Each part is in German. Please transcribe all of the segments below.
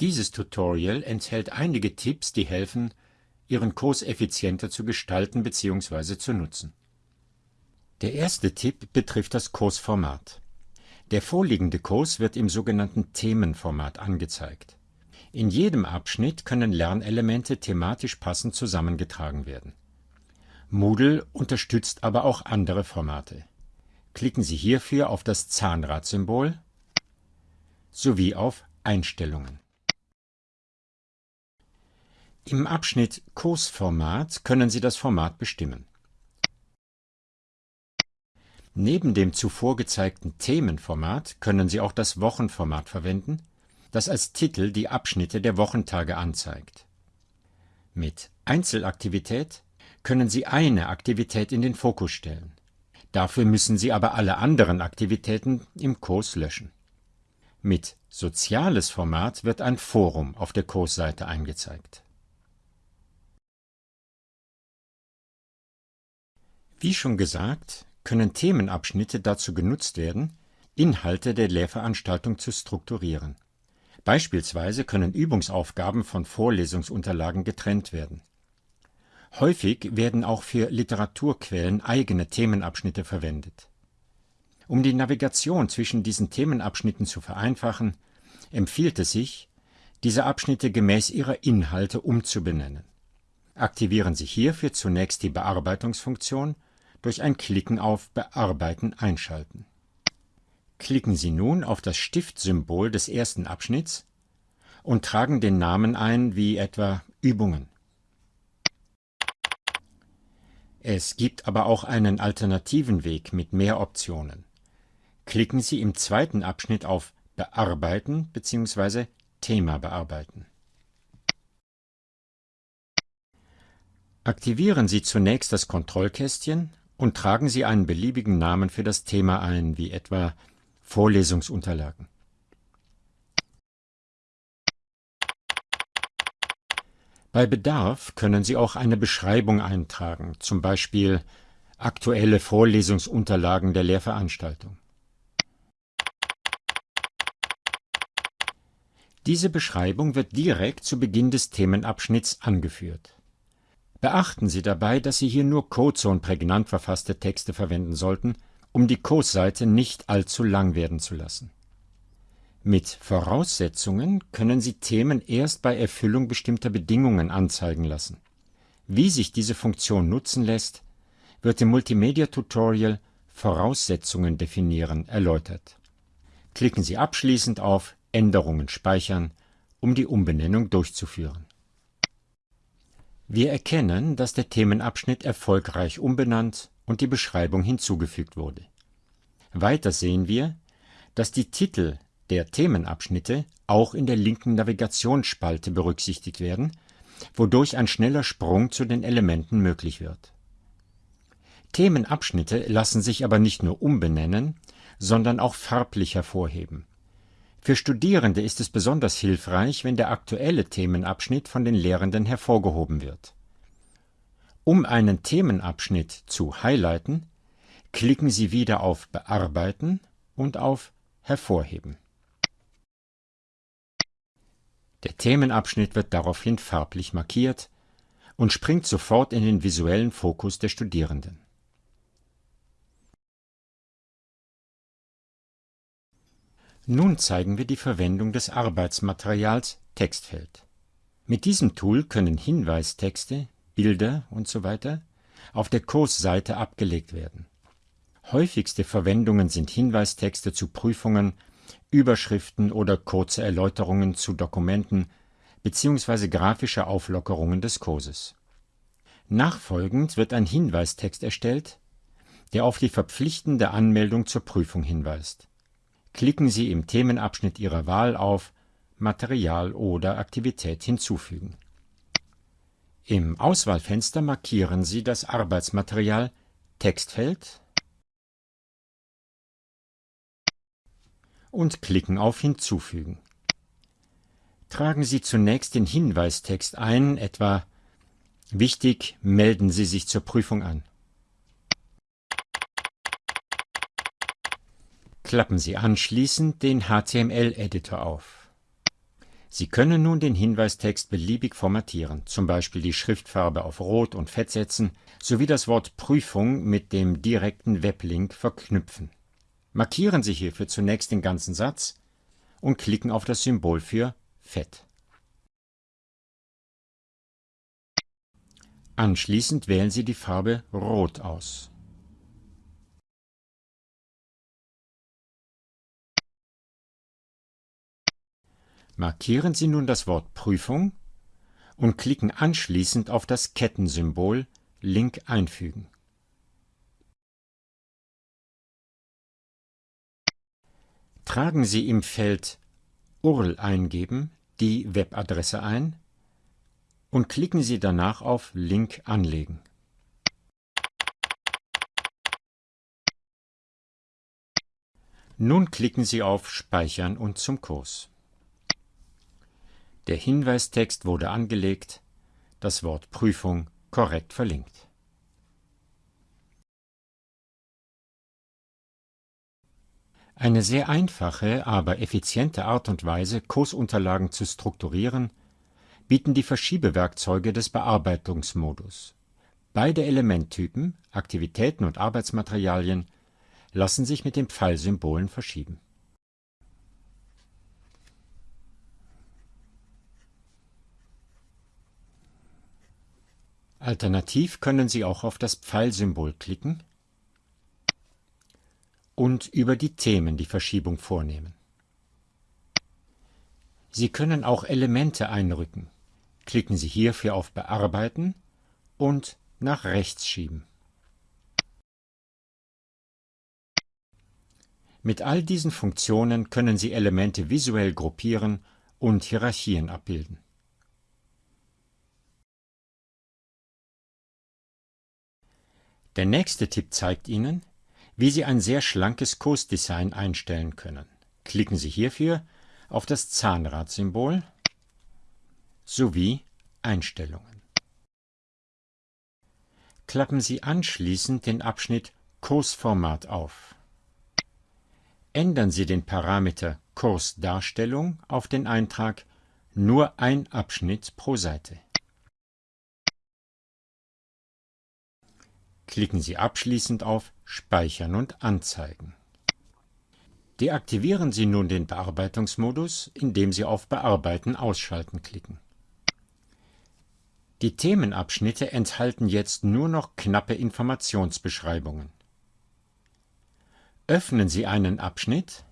Dieses Tutorial enthält einige Tipps, die helfen, Ihren Kurs effizienter zu gestalten bzw. zu nutzen. Der erste Tipp betrifft das Kursformat. Der vorliegende Kurs wird im sogenannten Themenformat angezeigt. In jedem Abschnitt können Lernelemente thematisch passend zusammengetragen werden. Moodle unterstützt aber auch andere Formate. Klicken Sie hierfür auf das Zahnradsymbol sowie auf Einstellungen. Im Abschnitt Kursformat können Sie das Format bestimmen. Neben dem zuvor gezeigten Themenformat können Sie auch das Wochenformat verwenden, das als Titel die Abschnitte der Wochentage anzeigt. Mit Einzelaktivität können Sie eine Aktivität in den Fokus stellen. Dafür müssen Sie aber alle anderen Aktivitäten im Kurs löschen. Mit Soziales Format wird ein Forum auf der Kursseite eingezeigt. Wie schon gesagt, können Themenabschnitte dazu genutzt werden, Inhalte der Lehrveranstaltung zu strukturieren. Beispielsweise können Übungsaufgaben von Vorlesungsunterlagen getrennt werden. Häufig werden auch für Literaturquellen eigene Themenabschnitte verwendet. Um die Navigation zwischen diesen Themenabschnitten zu vereinfachen, empfiehlt es sich, diese Abschnitte gemäß ihrer Inhalte umzubenennen. Aktivieren Sie hierfür zunächst die Bearbeitungsfunktion durch ein Klicken auf Bearbeiten einschalten. Klicken Sie nun auf das Stiftsymbol des ersten Abschnitts und tragen den Namen ein wie etwa Übungen. Es gibt aber auch einen alternativen Weg mit mehr Optionen. Klicken Sie im zweiten Abschnitt auf Bearbeiten bzw. Thema bearbeiten. Aktivieren Sie zunächst das Kontrollkästchen und tragen Sie einen beliebigen Namen für das Thema ein, wie etwa Vorlesungsunterlagen. Bei Bedarf können Sie auch eine Beschreibung eintragen, zum Beispiel aktuelle Vorlesungsunterlagen der Lehrveranstaltung. Diese Beschreibung wird direkt zu Beginn des Themenabschnitts angeführt. Beachten Sie dabei, dass Sie hier nur kurze und prägnant verfasste Texte verwenden sollten, um die Kursseite nicht allzu lang werden zu lassen. Mit Voraussetzungen können Sie Themen erst bei Erfüllung bestimmter Bedingungen anzeigen lassen. Wie sich diese Funktion nutzen lässt, wird im Multimedia-Tutorial Voraussetzungen definieren erläutert. Klicken Sie abschließend auf Änderungen speichern, um die Umbenennung durchzuführen. Wir erkennen, dass der Themenabschnitt erfolgreich umbenannt und die Beschreibung hinzugefügt wurde. Weiter sehen wir, dass die Titel der Themenabschnitte auch in der linken Navigationsspalte berücksichtigt werden, wodurch ein schneller Sprung zu den Elementen möglich wird. Themenabschnitte lassen sich aber nicht nur umbenennen, sondern auch farblich hervorheben. Für Studierende ist es besonders hilfreich, wenn der aktuelle Themenabschnitt von den Lehrenden hervorgehoben wird. Um einen Themenabschnitt zu highlighten, klicken Sie wieder auf Bearbeiten und auf Hervorheben. Der Themenabschnitt wird daraufhin farblich markiert und springt sofort in den visuellen Fokus der Studierenden. Nun zeigen wir die Verwendung des Arbeitsmaterials Textfeld. Mit diesem Tool können Hinweistexte, Bilder usw. auf der Kursseite abgelegt werden. Häufigste Verwendungen sind Hinweistexte zu Prüfungen, Überschriften oder kurze Erläuterungen zu Dokumenten bzw. grafische Auflockerungen des Kurses. Nachfolgend wird ein Hinweistext erstellt, der auf die verpflichtende Anmeldung zur Prüfung hinweist Klicken Sie im Themenabschnitt Ihrer Wahl auf Material oder Aktivität hinzufügen. Im Auswahlfenster markieren Sie das Arbeitsmaterial Textfeld und klicken auf Hinzufügen. Tragen Sie zunächst den Hinweistext ein, etwa Wichtig, melden Sie sich zur Prüfung an. Klappen Sie anschließend den HTML-Editor auf. Sie können nun den Hinweistext beliebig formatieren, zum Beispiel die Schriftfarbe auf Rot und Fett setzen, sowie das Wort Prüfung mit dem direkten Weblink verknüpfen. Markieren Sie hierfür zunächst den ganzen Satz und klicken auf das Symbol für Fett. Anschließend wählen Sie die Farbe Rot aus. Markieren Sie nun das Wort Prüfung und klicken anschließend auf das Kettensymbol Link einfügen. Tragen Sie im Feld URL eingeben die Webadresse ein und klicken Sie danach auf Link anlegen. Nun klicken Sie auf Speichern und zum Kurs. Der Hinweistext wurde angelegt, das Wort Prüfung korrekt verlinkt. Eine sehr einfache, aber effiziente Art und Weise, Kursunterlagen zu strukturieren, bieten die Verschiebewerkzeuge des Bearbeitungsmodus. Beide Elementtypen, Aktivitäten und Arbeitsmaterialien, lassen sich mit den Pfeilsymbolen verschieben Alternativ können Sie auch auf das Pfeilsymbol klicken und über die Themen die Verschiebung vornehmen. Sie können auch Elemente einrücken. Klicken Sie hierfür auf Bearbeiten und nach rechts schieben. Mit all diesen Funktionen können Sie Elemente visuell gruppieren und Hierarchien abbilden. Der nächste Tipp zeigt Ihnen, wie Sie ein sehr schlankes Kursdesign einstellen können. Klicken Sie hierfür auf das Zahnradsymbol sowie Einstellungen. Klappen Sie anschließend den Abschnitt Kursformat auf. Ändern Sie den Parameter Kursdarstellung auf den Eintrag Nur ein Abschnitt pro Seite. Klicken Sie abschließend auf Speichern und Anzeigen. Deaktivieren Sie nun den Bearbeitungsmodus, indem Sie auf Bearbeiten ausschalten klicken. Die Themenabschnitte enthalten jetzt nur noch knappe Informationsbeschreibungen. Öffnen Sie einen Abschnitt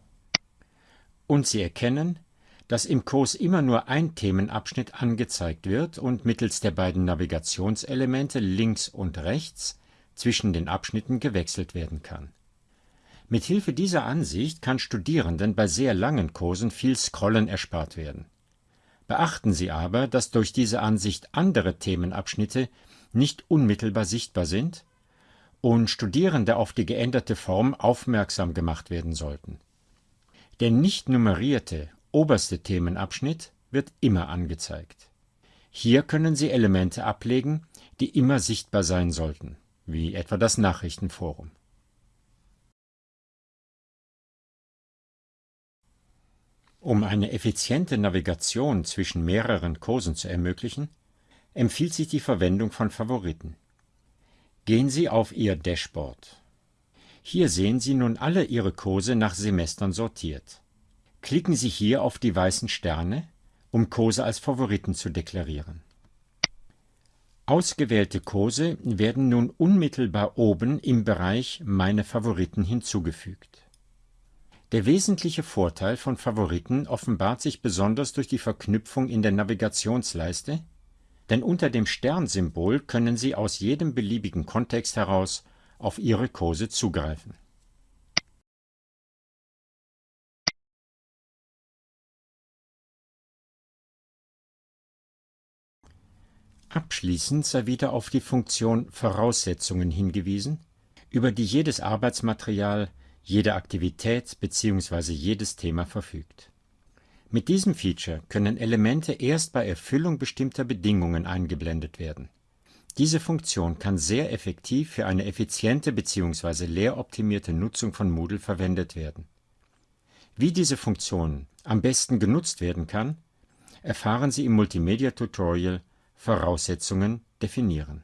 und Sie erkennen, dass im Kurs immer nur ein Themenabschnitt angezeigt wird und mittels der beiden Navigationselemente links und rechts zwischen den Abschnitten gewechselt werden kann. Mit Hilfe dieser Ansicht kann Studierenden bei sehr langen Kursen viel Scrollen erspart werden. Beachten Sie aber, dass durch diese Ansicht andere Themenabschnitte nicht unmittelbar sichtbar sind und Studierende auf die geänderte Form aufmerksam gemacht werden sollten. Der nicht nummerierte oberste Themenabschnitt wird immer angezeigt. Hier können Sie Elemente ablegen, die immer sichtbar sein sollten wie etwa das Nachrichtenforum. Um eine effiziente Navigation zwischen mehreren Kursen zu ermöglichen, empfiehlt sich die Verwendung von Favoriten. Gehen Sie auf Ihr Dashboard. Hier sehen Sie nun alle Ihre Kurse nach Semestern sortiert. Klicken Sie hier auf die weißen Sterne, um Kurse als Favoriten zu deklarieren. Ausgewählte Kurse werden nun unmittelbar oben im Bereich Meine Favoriten hinzugefügt. Der wesentliche Vorteil von Favoriten offenbart sich besonders durch die Verknüpfung in der Navigationsleiste, denn unter dem Sternsymbol können Sie aus jedem beliebigen Kontext heraus auf Ihre Kurse zugreifen Abschließend sei wieder auf die Funktion Voraussetzungen hingewiesen, über die jedes Arbeitsmaterial, jede Aktivität bzw. jedes Thema verfügt. Mit diesem Feature können Elemente erst bei Erfüllung bestimmter Bedingungen eingeblendet werden. Diese Funktion kann sehr effektiv für eine effiziente bzw. lehroptimierte Nutzung von Moodle verwendet werden. Wie diese Funktion am besten genutzt werden kann, erfahren Sie im Multimedia-Tutorial Voraussetzungen definieren